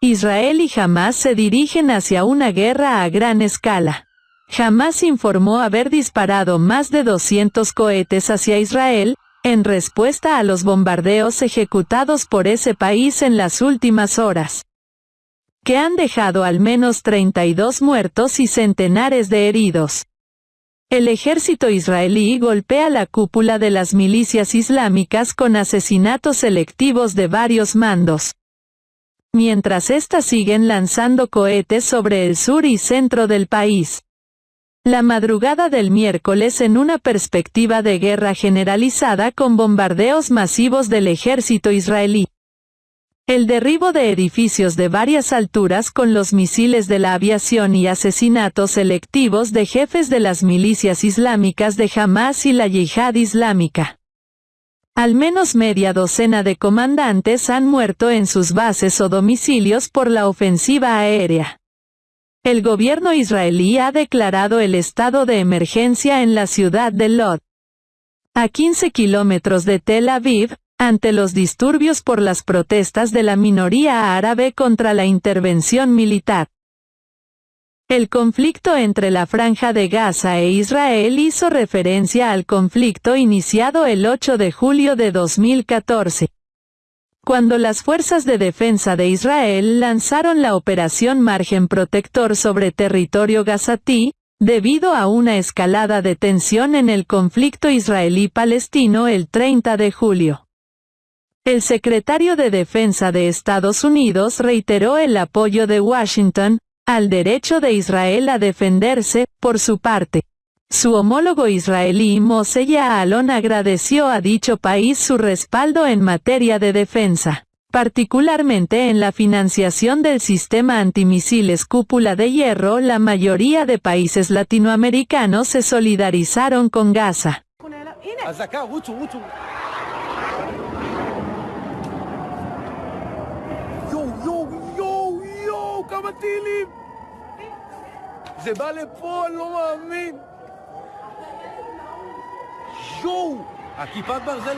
Israel y Hamas se dirigen hacia una guerra a gran escala. Hamas informó haber disparado más de 200 cohetes hacia Israel, en respuesta a los bombardeos ejecutados por ese país en las últimas horas, que han dejado al menos 32 muertos y centenares de heridos. El ejército israelí golpea la cúpula de las milicias islámicas con asesinatos selectivos de varios mandos. Mientras éstas siguen lanzando cohetes sobre el sur y centro del país. La madrugada del miércoles en una perspectiva de guerra generalizada con bombardeos masivos del ejército israelí. El derribo de edificios de varias alturas con los misiles de la aviación y asesinatos selectivos de jefes de las milicias islámicas de Hamas y la Yihad Islámica. Al menos media docena de comandantes han muerto en sus bases o domicilios por la ofensiva aérea. El gobierno israelí ha declarado el estado de emergencia en la ciudad de Lod. A 15 kilómetros de Tel Aviv, ante los disturbios por las protestas de la minoría árabe contra la intervención militar. El conflicto entre la Franja de Gaza e Israel hizo referencia al conflicto iniciado el 8 de julio de 2014. Cuando las fuerzas de defensa de Israel lanzaron la operación Margen Protector sobre territorio gazatí, debido a una escalada de tensión en el conflicto israelí-palestino el 30 de julio. El secretario de Defensa de Estados Unidos reiteró el apoyo de Washington, al derecho de Israel a defenderse, por su parte. Su homólogo israelí Moshe Yaalon agradeció a dicho país su respaldo en materia de defensa, particularmente en la financiación del sistema antimisiles cúpula de hierro. La mayoría de países latinoamericanos se solidarizaron con Gaza. כמה טילים! זה בא לפה, אני לא מאמין! יואו! הכיפת ברזל...